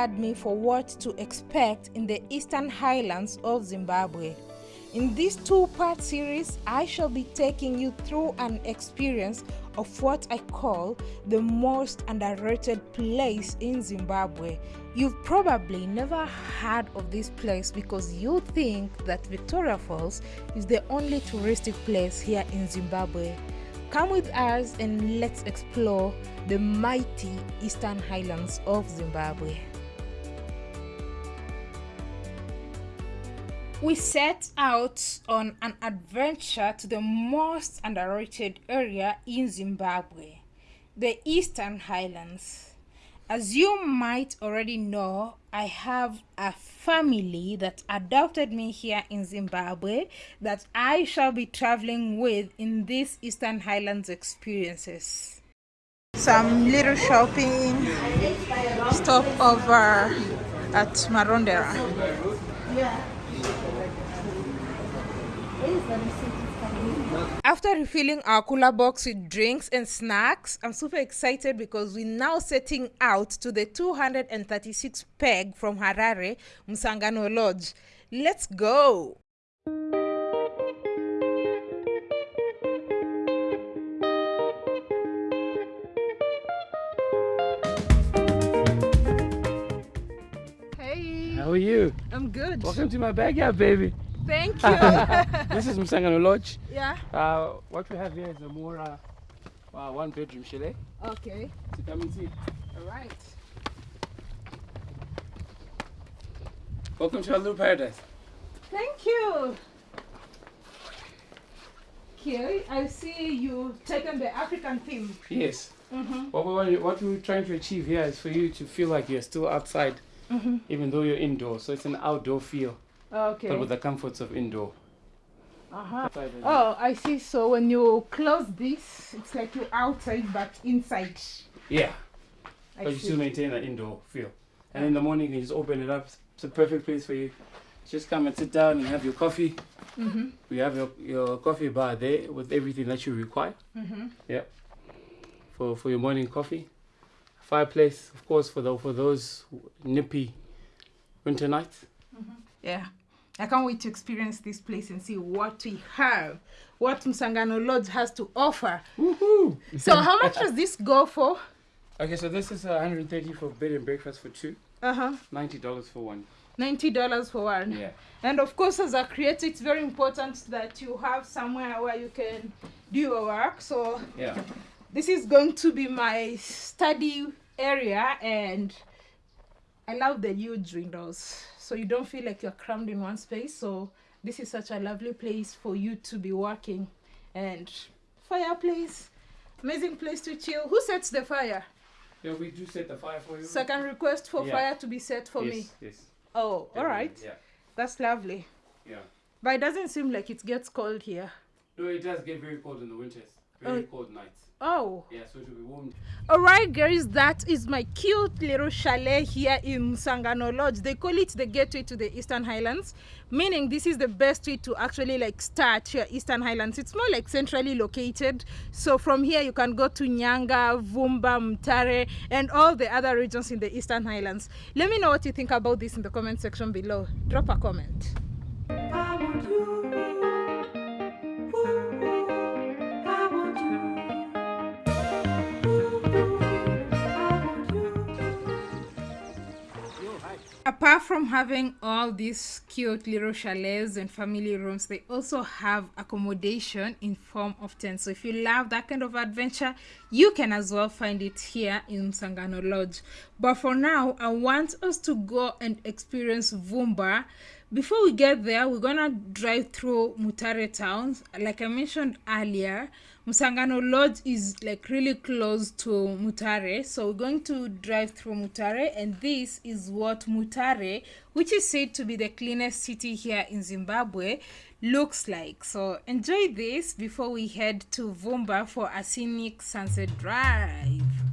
prepared me for what to expect in the eastern highlands of Zimbabwe. In this two part series, I shall be taking you through an experience of what I call the most underrated place in Zimbabwe. You've probably never heard of this place because you think that Victoria Falls is the only touristic place here in Zimbabwe. Come with us and let's explore the mighty eastern highlands of Zimbabwe. We set out on an adventure to the most underrated area in Zimbabwe, the Eastern Highlands. As you might already know, I have a family that adopted me here in Zimbabwe that I shall be traveling with in these Eastern Highlands experiences. Some little shopping stop over at Marondera. After refilling our cooler box with drinks and snacks, I'm super excited because we're now setting out to the 236 peg from Harare, Musangano Lodge. Let's go! Hey, How are you? I'm good. Welcome to my backyard, baby. Thank you. this is Musangano Lodge. yeah. Uh, what we have here is a more uh, uh, one bedroom chalet. Okay. So come and see. All right. Welcome to our little paradise. Thank you. Okay, I see you taken the African theme. Yes. Mm-hmm. What, we what we're trying to achieve here is for you to feel like you're still outside, Mm-hmm. even though you're indoors. So it's an outdoor feel, Okay. but with the comforts of indoor. uh-huh. Oh, I see. So when you close this, it's like you're outside but inside. Yeah, I but you see. still maintain an indoor feel. And in the morning, you just open it up. It's a perfect place for you. Just come and sit down and have your coffee. Mm-hmm. We have your, your coffee bar there with everything that you require Mm-hmm. for, for your morning coffee. Fireplace, of course, for the, for those nippy winter nights. Yeah. I can't wait to experience this place and see what we have, what Musangano Lodge has to offer. Woohoo! So how much does this go for? Okay, so this is uh, 130 for bed and breakfast for two, Uh-huh. $90 for one. $90 for one. Yeah. And of course, as a creator, it's very important that you have somewhere where you can do your work. So Yeah. this is going to be my study area, and I love the huge windows, so you don't feel like you're crammed in one space. So this is such a lovely place for you to be working, and fireplace, amazing place to chill. Who sets the fire? Yeah, we do set the fire for you. So I can request for Yeah. fire to be set for yes, me. Yes. Oh, all right, Yeah. that's lovely. Yeah. But it doesn't seem like it gets cold here. No, it does get very cold in the winters. Very oh. cold nights. Oh, Yeah, so it will be warm. alright, guys, that is my cute little chalet here in Musangano Lodge. They call it the gateway to the Eastern Highlands, meaning this is the best way to actually like start your Eastern Highlands. It's more like centrally located, so from here you can go to Nyanga, Vumba, Mutare, and all the other regions in the Eastern Highlands. Let me know what you think about this in the comment section below. Drop a comment. Apart from having all these cute little chalets and family rooms, they also have accommodation in form of tents. So if you love that kind of adventure, you can as well find it here in Sangano Lodge. But for now, I want us to go and experience Vumba. Before we get there, we're gonna drive through Mutare towns. Like I mentioned earlier, Musangano Lodge is like really close to Mutare. So we're going to drive through Mutare and this is what Mutare, which is said to be the cleanest city here in Zimbabwe, looks like. So enjoy this before we head to Vumba for a scenic sunset drive.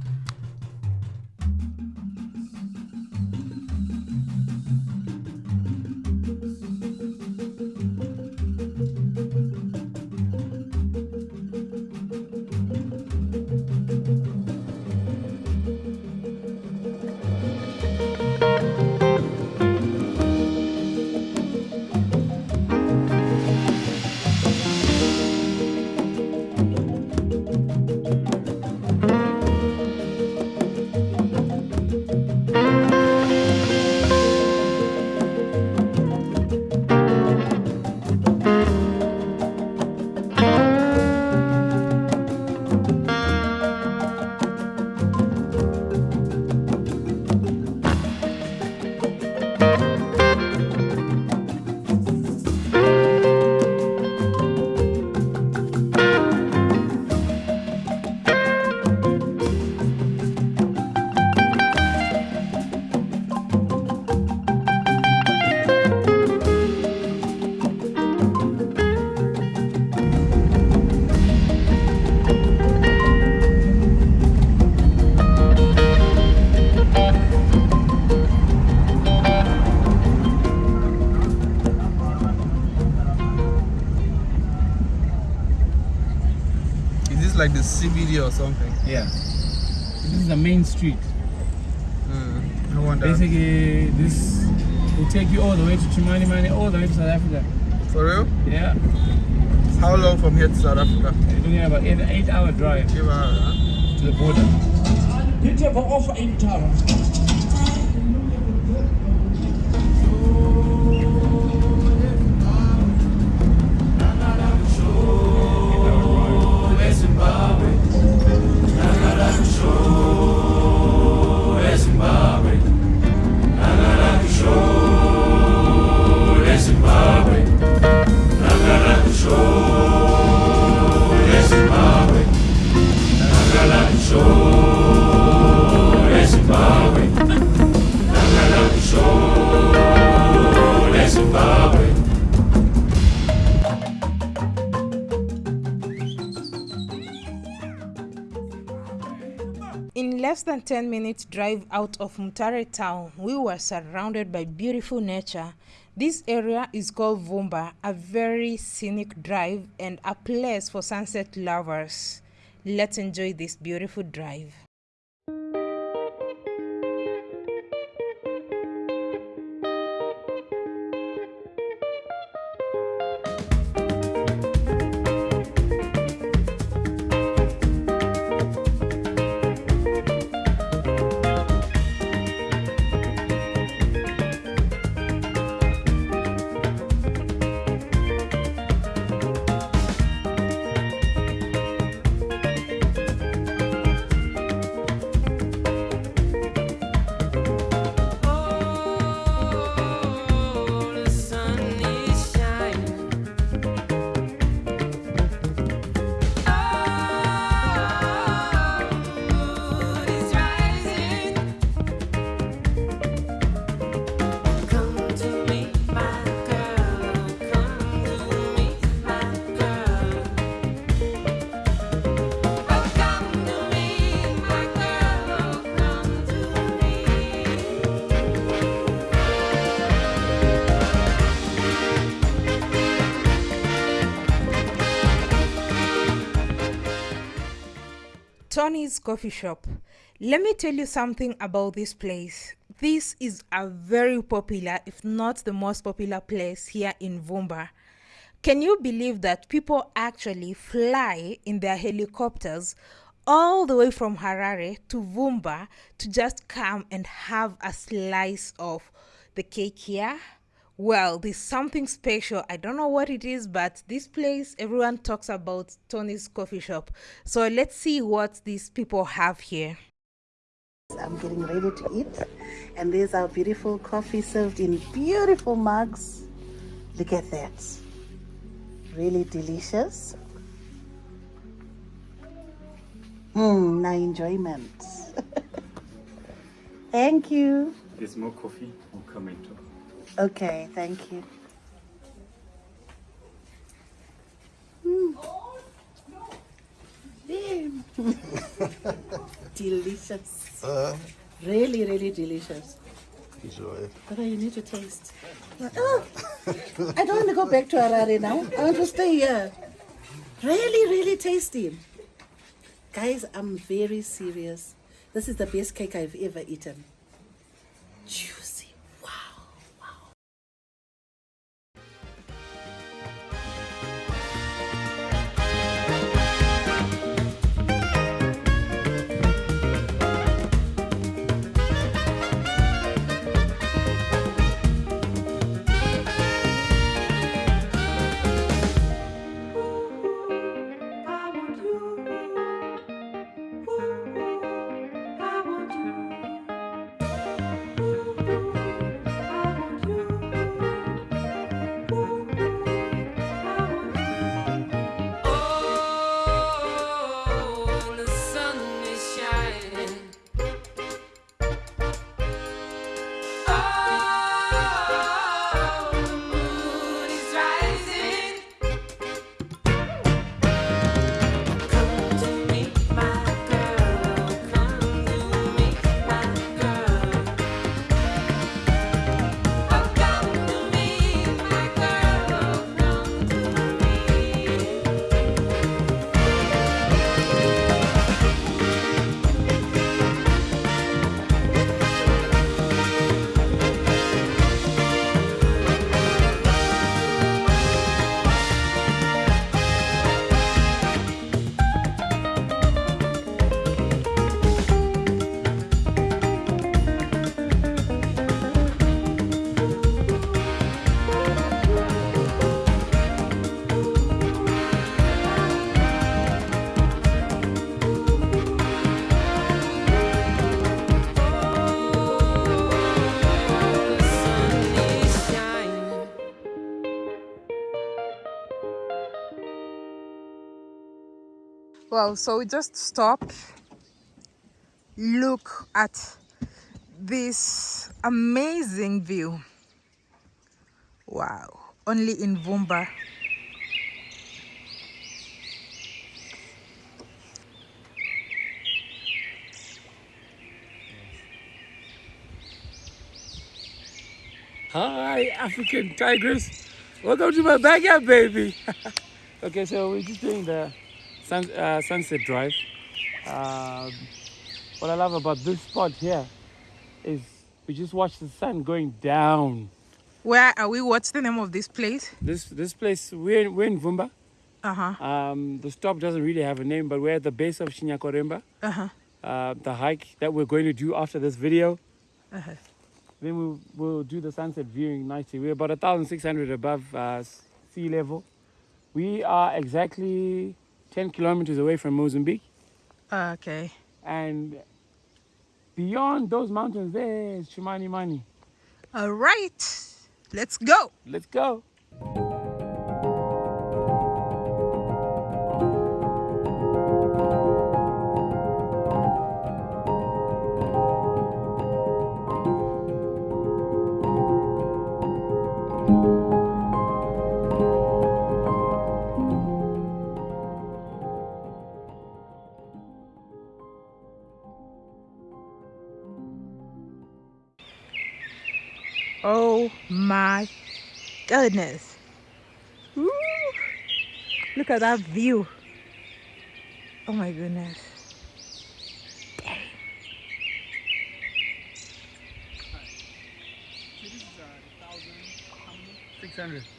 CBD or something. Yeah. This is the main street. Mm, I wonder. Basically, this will take you all the way to Chimanimani, all the way to South Africa. For real? Yeah. How long from here to South Africa? You're looking at about eight, eight hour drive Give her, huh? to the border. Than 10 minutes drive out of Mutare town, we were surrounded by beautiful nature. This area is called Vumba, a very scenic drive and a place for sunset lovers. Let's enjoy this beautiful drive. Tony's Coffee Shop. Let me tell you something about this place. This is a very popular, if not the most popular place here in Vumba. Can you believe that people actually fly in their helicopters all the way from Harare to Vumba to just come and have a slice of the cake here? Well, there's something special. I don't know what it is, but this place, everyone talks about Tony's coffee shop. So let's see what these people have here. I'm getting ready to eat, and there's our beautiful coffee served in beautiful mugs. Look at that. Really delicious. Mmm, now enjoyment. Thank you. There's more coffee will come into. Okay, thank you. Mm. Damn. delicious. really, really delicious. Enjoy. But you need to taste. Oh, I don't want to go back to Harare now. I want to stay here. Really, really tasty. Guys, I'm very serious. This is the best cake I've ever eaten. Well, so we just stop Look at this amazing view. Wow. Only in Vumba. Hi, African Tigers. Welcome to my backyard, baby. okay, so we're just doing the sun, uh, sunset drive. Um, what I love about this spot here is we just watch the sun going down. Where are we? What's the name of this place? This this place we're in, we're in Vumba. Uh huh. Um, the stop doesn't really have a name, but we're at the base of Chinyakwaremba. Uh huh. Uh, the hike that we're going to do after this video. Uh huh. Then we'll, we'll do the sunset viewing nicely. We're about 1,600 above uh, sea level. We are exactly 10 kilometers away from Mozambique. Ah, okay. And beyond those mountains, there is Chimanimani. All right. Let's go. Let's go. Goodness. Woo. Look at that view. Oh my goodness. Dang. 600. Yes.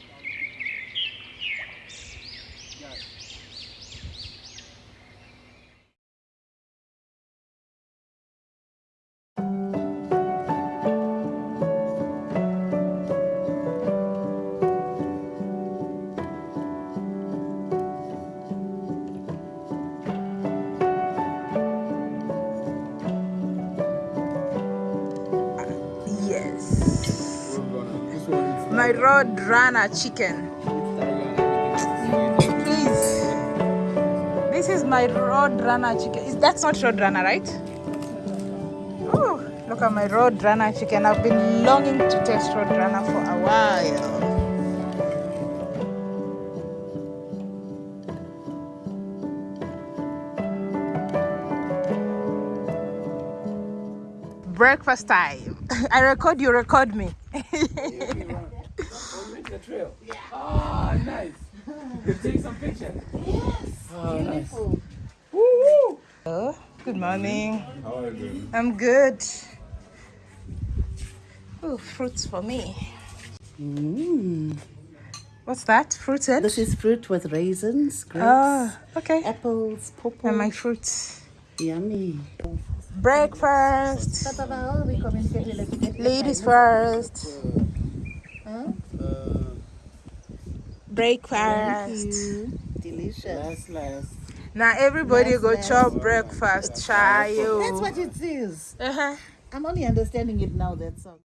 My road runner chicken. Please. This is my road runner chicken. Is that's not road runner, right? Oh, look at my road runner chicken. I've been longing to taste road runner for a while. Breakfast time. I record you, record me. the trail. Ah, nice. You take some pictures. Yes. Oh, nice. Oh, good morning. How are you? I'm good. Oh, fruits for me. Mm. What's that? Fruited? This is fruit with raisins, grapes, Ah, okay. apples, pawpaw. And my fruits. Yummy. Breakfast. Ladies first. Breakfast. Delicious. Now everybody Last, go last. chop breakfast. Chayo. That's what it is. Uh-huh. I'm only understanding it now, that's all.